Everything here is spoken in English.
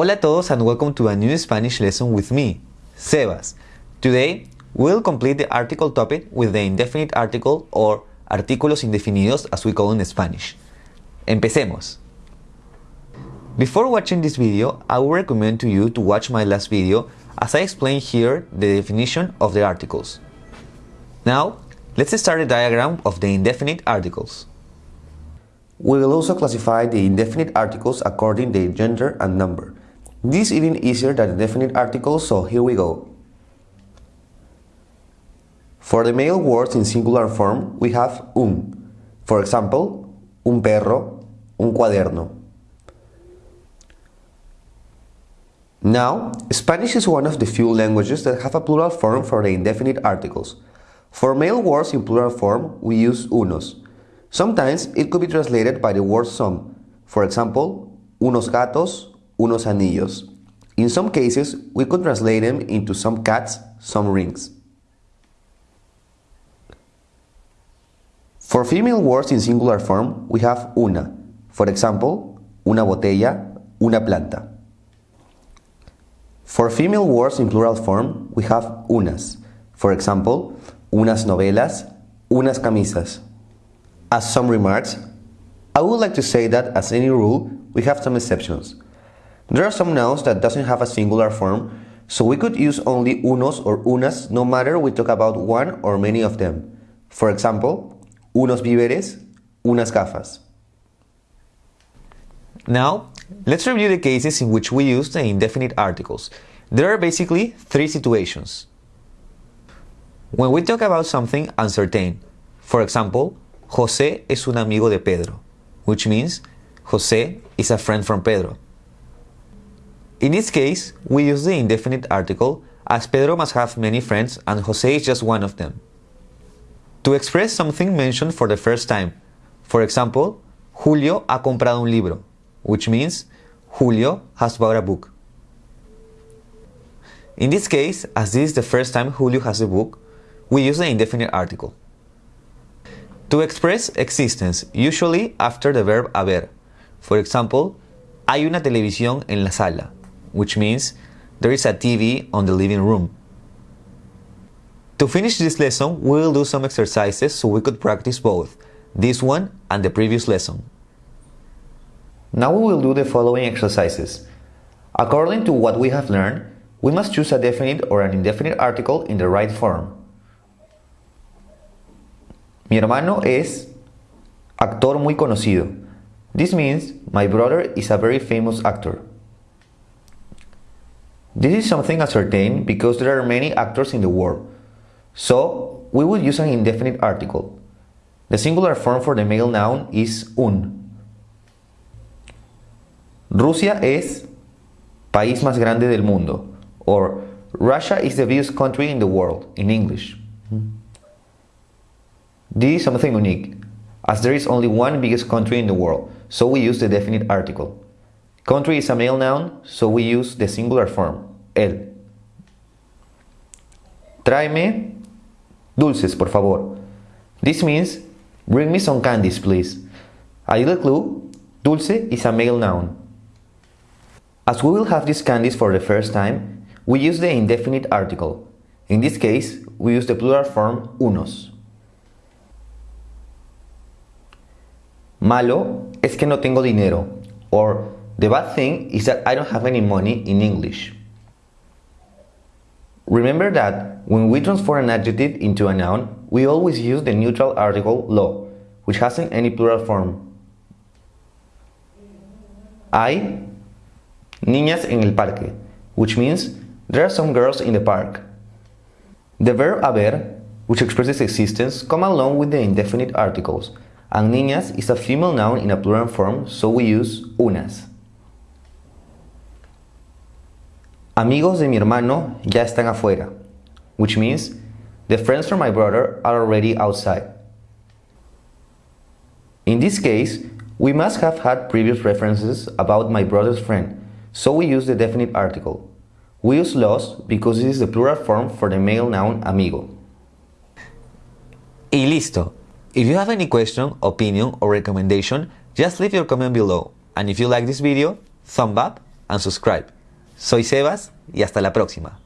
Hola a todos and welcome to a new Spanish lesson with me, Sebas. Today, we'll complete the article topic with the indefinite article or artículos indefinidos as we call in Spanish. Empecemos. Before watching this video, I would recommend to you to watch my last video as I explain here the definition of the articles. Now, let's start the diagram of the indefinite articles. We will also classify the indefinite articles according to their gender and number. This is even easier than the definite articles, so here we go. For the male words in singular form, we have un. For example, un perro, un cuaderno. Now, Spanish is one of the few languages that have a plural form for the indefinite articles. For male words in plural form, we use unos. Sometimes it could be translated by the word some. For example, unos gatos, unos anillos. In some cases, we could translate them into some cats, some rings. For female words in singular form, we have una. For example, una botella, una planta. For female words in plural form, we have unas. For example, unas novelas, unas camisas. As some remarks, I would like to say that as any rule, we have some exceptions. There are some nouns that doesn't have a singular form, so we could use only unos or unas no matter we talk about one or many of them. For example, unos víveres, unas gafas. Now, let's review the cases in which we use the indefinite articles. There are basically three situations. When we talk about something uncertain, for example, José es un amigo de Pedro, which means José is a friend from Pedro. In this case, we use the indefinite article as Pedro must have many friends and José is just one of them. To express something mentioned for the first time, for example, Julio ha comprado un libro, which means Julio has bought a book. In this case, as this is the first time Julio has a book, we use the indefinite article. To express existence, usually after the verb haber. For example, hay una televisión en la sala, which means there is a TV on the living room. To finish this lesson, we will do some exercises so we could practice both, this one and the previous lesson. Now we will do the following exercises. According to what we have learned, we must choose a definite or an indefinite article in the right form. Mi hermano es actor muy conocido. This means my brother is a very famous actor. This is something ascertained because there are many actors in the world. So, we will use an indefinite article. The singular form for the male noun is un. Rusia es país más grande del mundo or Russia is the biggest country in the world in English. This is something unique, as there is only one biggest country in the world, so we use the definite article. Country is a male noun, so we use the singular form, el. Tráeme dulces, por favor. This means, bring me some candies, please. A little clue, dulce is a male noun. As we will have these candies for the first time, we use the indefinite article. In this case, we use the plural form unos. Malo es que no tengo dinero, or the bad thing is that I don't have any money in English. Remember that when we transform an adjective into a noun, we always use the neutral article lo, which hasn't any plural form. Hay niñas en el parque, which means there are some girls in the park. The verb haber, which expresses existence, come along with the indefinite articles, and niñas is a female noun in a plural form, so we use unas. Amigos de mi hermano ya están afuera, which means the friends from my brother are already outside. In this case, we must have had previous references about my brother's friend, so we use the definite article. We use los because it is the plural form for the male noun amigo. Y listo. If you have any question, opinion or recommendation, just leave your comment below. And if you like this video, thumb up and subscribe. Soy Sebas y hasta la próxima.